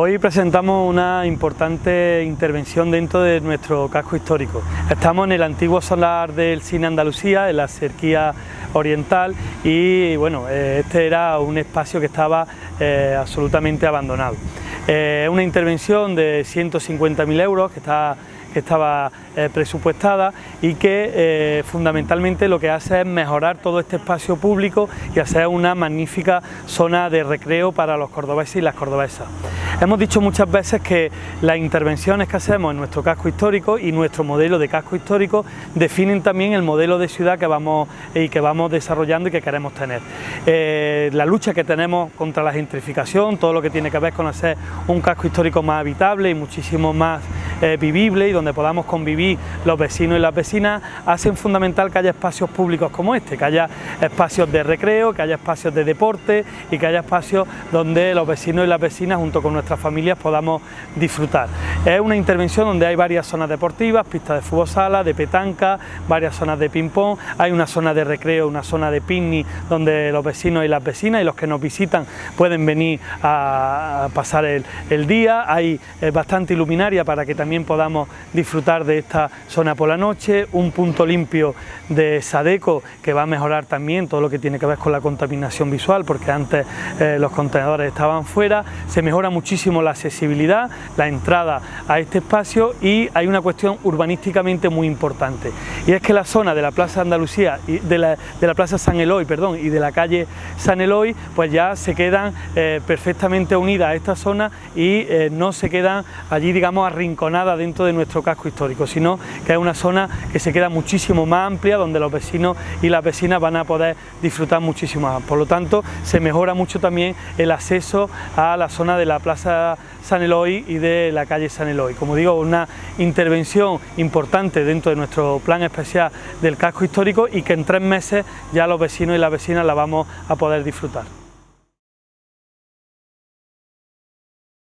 Hoy presentamos una importante intervención dentro de nuestro casco histórico. Estamos en el antiguo solar del Cine Andalucía, en la cerquía oriental y bueno, eh, este era un espacio que estaba eh, absolutamente abandonado. Eh, es una intervención de 150.000 euros que está que estaba eh, presupuestada y que eh, fundamentalmente lo que hace es mejorar todo este espacio público y hacer una magnífica zona de recreo para los cordobeses y las cordobesas. Hemos dicho muchas veces que las intervenciones que hacemos en nuestro casco histórico y nuestro modelo de casco histórico definen también el modelo de ciudad que vamos, y que vamos desarrollando y que queremos tener. Eh, la lucha que tenemos contra la gentrificación, todo lo que tiene que ver con hacer un casco histórico más habitable y muchísimo más vivible y donde podamos convivir los vecinos y las vecinas, hacen fundamental que haya espacios públicos como este, que haya espacios de recreo, que haya espacios de deporte y que haya espacios donde los vecinos y las vecinas junto con nuestras familias podamos disfrutar. Es una intervención donde hay varias zonas deportivas, pistas de fútbol sala, de petanca, varias zonas de ping-pong, hay una zona de recreo, una zona de picnic donde los vecinos y las vecinas y los que nos visitan pueden venir a pasar el, día, hay eh, bastante iluminaria para que también podamos disfrutar de esta zona por la noche, un punto limpio de Sadeco que va a mejorar también todo lo que tiene que ver con la contaminación visual porque antes eh, los contenedores estaban fuera, se mejora muchísimo la accesibilidad, la entrada a este espacio y hay una cuestión urbanísticamente muy importante y es que la zona de la Plaza Andalucía, de, la, de la Plaza San Eloy perdón, y de la calle San Eloy pues ya se quedan eh, perfectamente unidas a esta zona y eh, no se quedan allí digamos arrinconadas dentro de nuestro casco histórico, sino que es una zona que se queda muchísimo más amplia, donde los vecinos y las vecinas van a poder disfrutar muchísimo más. Por lo tanto, se mejora mucho también el acceso a la zona de la Plaza San Eloy y de la calle San Eloy. Como digo, una intervención importante dentro de nuestro plan especial del casco histórico y que en tres meses ya los vecinos y las vecinas la vamos a poder disfrutar.